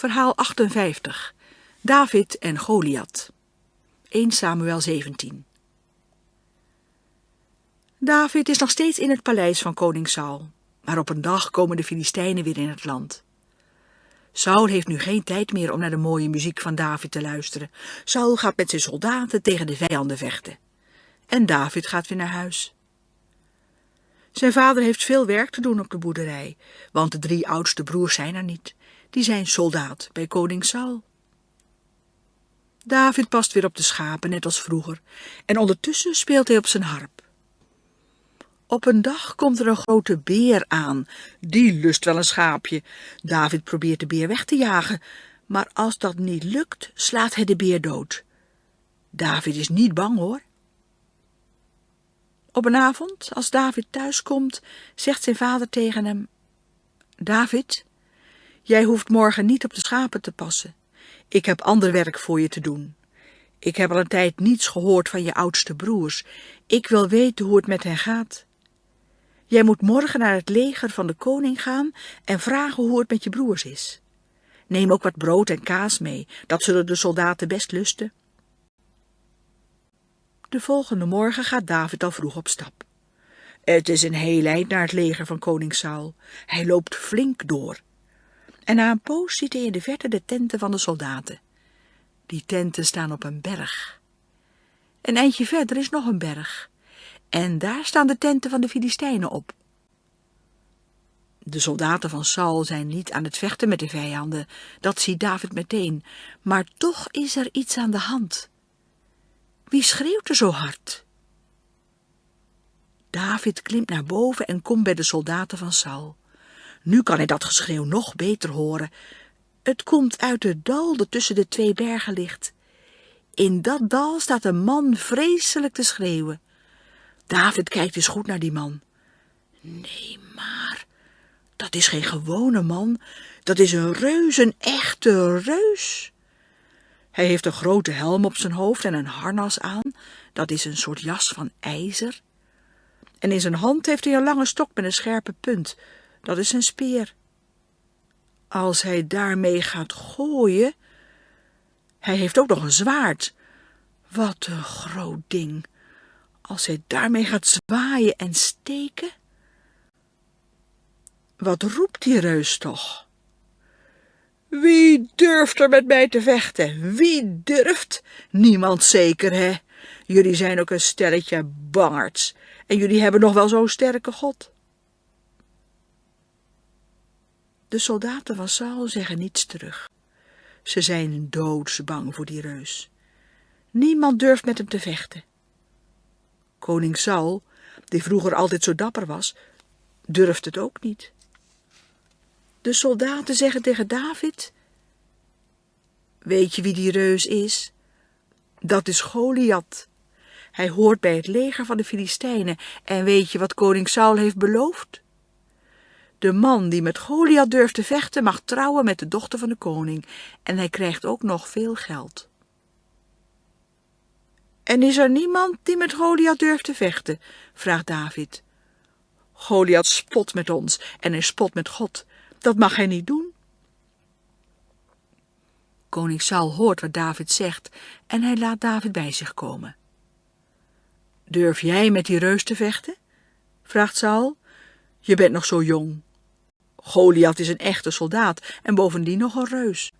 Verhaal 58. David en Goliath. 1 Samuel 17. David is nog steeds in het paleis van koning Saul, maar op een dag komen de Filistijnen weer in het land. Saul heeft nu geen tijd meer om naar de mooie muziek van David te luisteren. Saul gaat met zijn soldaten tegen de vijanden vechten. En David gaat weer naar huis. Zijn vader heeft veel werk te doen op de boerderij, want de drie oudste broers zijn er niet. Die zijn soldaat bij koning Saul. David past weer op de schapen, net als vroeger, en ondertussen speelt hij op zijn harp. Op een dag komt er een grote beer aan. Die lust wel een schaapje. David probeert de beer weg te jagen, maar als dat niet lukt, slaat hij de beer dood. David is niet bang, hoor. Op een avond, als David thuiskomt, zegt zijn vader tegen hem, David, jij hoeft morgen niet op de schapen te passen. Ik heb ander werk voor je te doen. Ik heb al een tijd niets gehoord van je oudste broers. Ik wil weten hoe het met hen gaat. Jij moet morgen naar het leger van de koning gaan en vragen hoe het met je broers is. Neem ook wat brood en kaas mee, dat zullen de soldaten best lusten. De volgende morgen gaat David al vroeg op stap. Het is een heel eind naar het leger van koning Saul. Hij loopt flink door. En na een poos ziet hij in de verte de tenten van de soldaten. Die tenten staan op een berg. Een eindje verder is nog een berg. En daar staan de tenten van de Filistijnen op. De soldaten van Saul zijn niet aan het vechten met de vijanden, dat ziet David meteen, maar toch is er iets aan de hand. Wie schreeuwt er zo hard? David klimt naar boven en komt bij de soldaten van Saul. Nu kan hij dat geschreeuw nog beter horen. Het komt uit het dal dat tussen de twee bergen ligt. In dat dal staat een man vreselijk te schreeuwen. David kijkt eens goed naar die man. Nee, maar dat is geen gewone man. Dat is een reus, een echte reus. Hij heeft een grote helm op zijn hoofd en een harnas aan. Dat is een soort jas van ijzer. En in zijn hand heeft hij een lange stok met een scherpe punt. Dat is een speer. Als hij daarmee gaat gooien... Hij heeft ook nog een zwaard. Wat een groot ding. Als hij daarmee gaat zwaaien en steken... Wat roept die reus toch? Wie durft er met mij te vechten? Wie durft? Niemand zeker, hè? Jullie zijn ook een stelletje bangerts. En jullie hebben nog wel zo'n sterke God. De soldaten van Saul zeggen niets terug. Ze zijn doodsbang voor die reus. Niemand durft met hem te vechten. Koning Saul, die vroeger altijd zo dapper was, durft het ook niet. De soldaten zeggen tegen David, Weet je wie die reus is? Dat is Goliath. Hij hoort bij het leger van de Filistijnen en weet je wat koning Saul heeft beloofd? De man die met Goliath durft te vechten mag trouwen met de dochter van de koning en hij krijgt ook nog veel geld. En is er niemand die met Goliath durft te vechten? vraagt David. Goliath spot met ons en hij spot met God. Dat mag hij niet doen. Koning Saul hoort wat David zegt en hij laat David bij zich komen. Durf jij met die reus te vechten? vraagt Saul. Je bent nog zo jong. Goliath is een echte soldaat en bovendien nog een reus.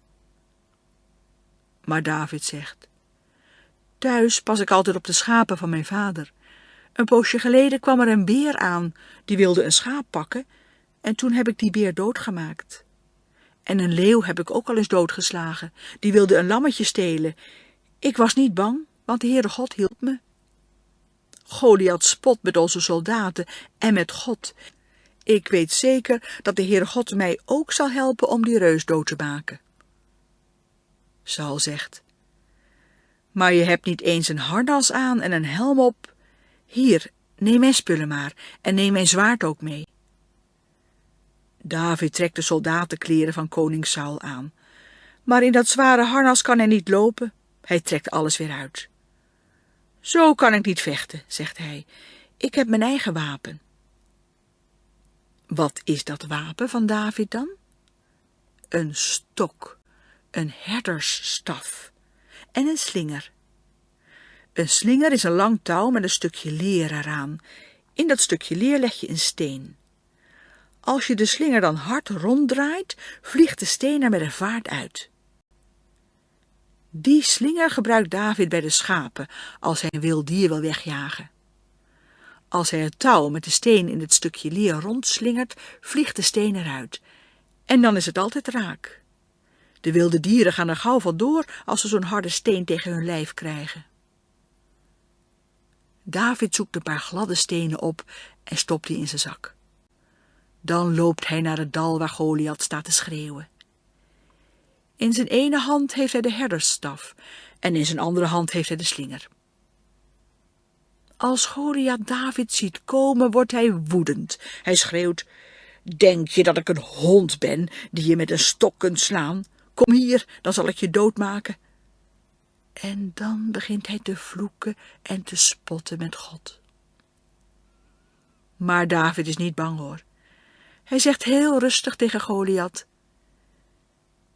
Maar David zegt, thuis pas ik altijd op de schapen van mijn vader. Een poosje geleden kwam er een beer aan, die wilde een schaap pakken, en toen heb ik die beer doodgemaakt. En een leeuw heb ik ook al eens doodgeslagen, die wilde een lammetje stelen. Ik was niet bang, want de Heere God hielp me. Goliath spot met onze soldaten en met God. Ik weet zeker dat de Heere God mij ook zal helpen om die reus dood te maken. Saul zegt, maar je hebt niet eens een harnas aan en een helm op. Hier, neem mijn spullen maar en neem mijn zwaard ook mee. David trekt de soldatenkleren van koning Saul aan. Maar in dat zware harnas kan hij niet lopen. Hij trekt alles weer uit. Zo kan ik niet vechten, zegt hij. Ik heb mijn eigen wapen. Wat is dat wapen van David dan? Een stok, een herdersstaf en een slinger. Een slinger is een lang touw met een stukje leer eraan. In dat stukje leer leg je een steen. Als je de slinger dan hard ronddraait, vliegt de steen er met een vaart uit. Die slinger gebruikt David bij de schapen als hij een wild dier wil wegjagen. Als hij het touw met de steen in het stukje leer rondslingert, vliegt de steen eruit. En dan is het altijd raak. De wilde dieren gaan er gauw van door als ze zo'n harde steen tegen hun lijf krijgen. David zoekt een paar gladde stenen op en stopt die in zijn zak. Dan loopt hij naar het dal waar Goliath staat te schreeuwen. In zijn ene hand heeft hij de herdersstaf en in zijn andere hand heeft hij de slinger. Als Goliath David ziet komen, wordt hij woedend. Hij schreeuwt, denk je dat ik een hond ben die je met een stok kunt slaan? Kom hier, dan zal ik je doodmaken. En dan begint hij te vloeken en te spotten met God. Maar David is niet bang hoor. Hij zegt heel rustig tegen Goliath,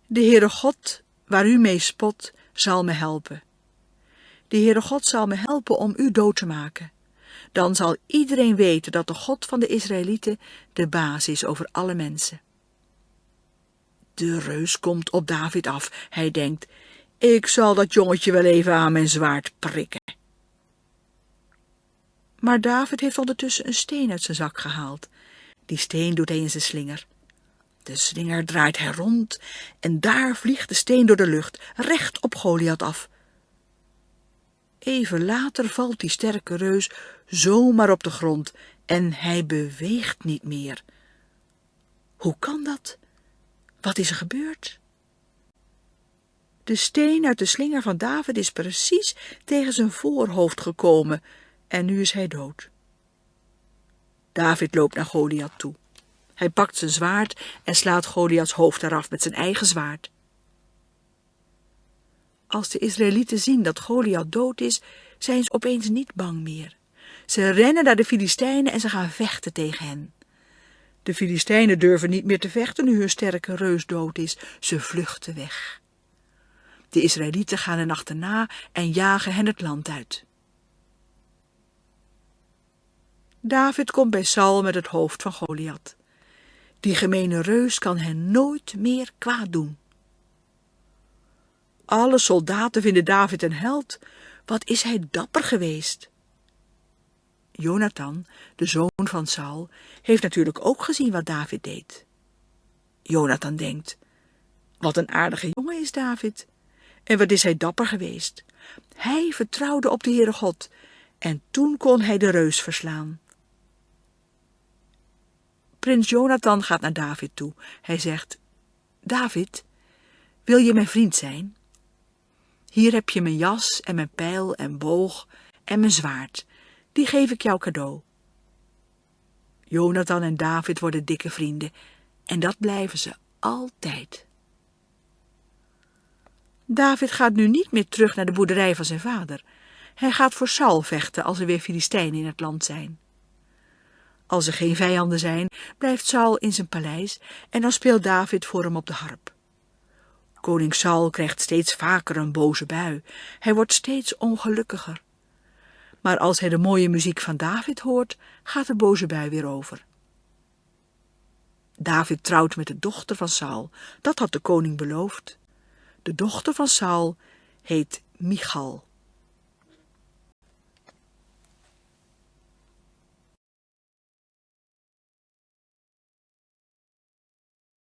De Heere God, waar u mee spot, zal me helpen. De Heere God zal me helpen om u dood te maken. Dan zal iedereen weten dat de God van de Israëlieten de baas is over alle mensen. De reus komt op David af. Hij denkt, ik zal dat jongetje wel even aan mijn zwaard prikken. Maar David heeft ondertussen een steen uit zijn zak gehaald. Die steen doet hij in zijn slinger. De slinger draait hij rond en daar vliegt de steen door de lucht, recht op Goliath af. Even later valt die sterke reus zomaar op de grond en hij beweegt niet meer. Hoe kan dat? Wat is er gebeurd? De steen uit de slinger van David is precies tegen zijn voorhoofd gekomen en nu is hij dood. David loopt naar Goliath toe. Hij pakt zijn zwaard en slaat Goliaths hoofd eraf met zijn eigen zwaard. Als de Israëlieten zien dat Goliath dood is, zijn ze opeens niet bang meer. Ze rennen naar de Filistijnen en ze gaan vechten tegen hen. De Filistijnen durven niet meer te vechten nu hun sterke reus dood is. Ze vluchten weg. De Israëlieten gaan hen achterna en jagen hen het land uit. David komt bij Saul met het hoofd van Goliath. Die gemene reus kan hen nooit meer kwaad doen. Alle soldaten vinden David een held. Wat is hij dapper geweest. Jonathan, de zoon van Saul, heeft natuurlijk ook gezien wat David deed. Jonathan denkt, wat een aardige jongen is David. En wat is hij dapper geweest. Hij vertrouwde op de Heere God en toen kon hij de reus verslaan. Prins Jonathan gaat naar David toe. Hij zegt, David, wil je mijn vriend zijn? Hier heb je mijn jas en mijn pijl en boog en mijn zwaard. Die geef ik jou cadeau. Jonathan en David worden dikke vrienden en dat blijven ze altijd. David gaat nu niet meer terug naar de boerderij van zijn vader. Hij gaat voor Saul vechten als er weer Filistijnen in het land zijn. Als er geen vijanden zijn, blijft Saul in zijn paleis en dan speelt David voor hem op de harp. Koning Saul krijgt steeds vaker een boze bui. Hij wordt steeds ongelukkiger. Maar als hij de mooie muziek van David hoort, gaat de boze bui weer over. David trouwt met de dochter van Saul. Dat had de koning beloofd. De dochter van Saul heet Michal.